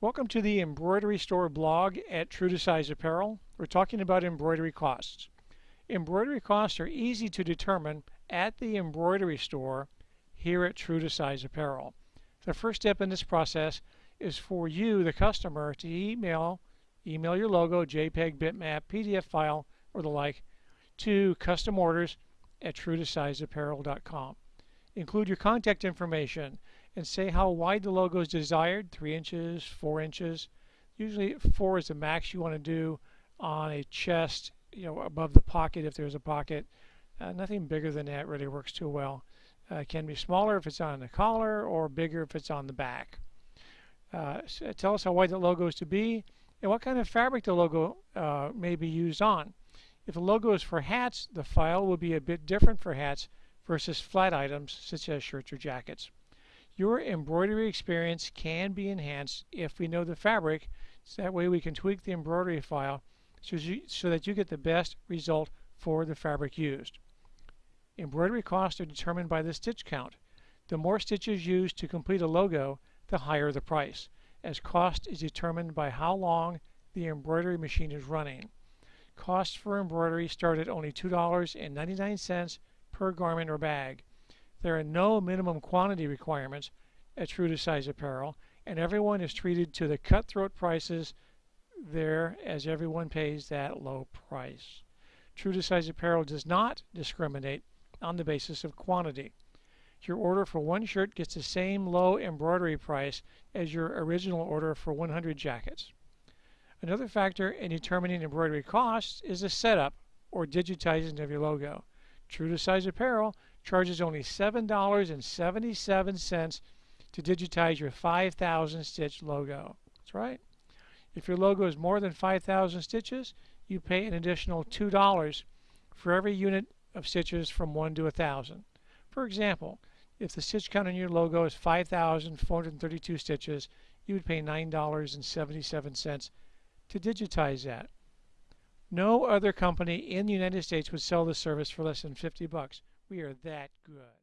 Welcome to the Embroidery Store blog at True to Size Apparel. We're talking about embroidery costs. Embroidery costs are easy to determine at the embroidery store here at True to Size Apparel. The first step in this process is for you, the customer, to email email your logo, JPEG, bitmap, PDF file, or the like to custom orders at truetosizeapparel.com. Include your contact information and say how wide the logo is desired, 3 inches, 4 inches. Usually 4 is the max you want to do on a chest, you know, above the pocket if there's a pocket. Uh, nothing bigger than that really works too well. Uh, can be smaller if it's on the collar or bigger if it's on the back. Uh, tell us how wide the logo is to be and what kind of fabric the logo uh, may be used on. If the logo is for hats, the file will be a bit different for hats versus flat items such as shirts or jackets. Your embroidery experience can be enhanced if we know the fabric, so that way we can tweak the embroidery file so, you, so that you get the best result for the fabric used. Embroidery costs are determined by the stitch count. The more stitches used to complete a logo, the higher the price, as cost is determined by how long the embroidery machine is running. Costs for embroidery start at only $2.99 per garment or bag. There are no minimum quantity requirements at True to Size Apparel, and everyone is treated to the cutthroat prices there as everyone pays that low price. True to Size Apparel does not discriminate on the basis of quantity. Your order for one shirt gets the same low embroidery price as your original order for 100 jackets. Another factor in determining embroidery costs is the setup or digitizing of your logo. True to Size Apparel charges only $7.77 to digitize your 5,000 stitch logo. That's right. If your logo is more than 5,000 stitches, you pay an additional $2 for every unit of stitches from 1 to 1,000. For example, if the stitch count on your logo is 5,432 stitches, you would pay $9.77 to digitize that. No other company in the United States would sell this service for less than 50 bucks. We are that good.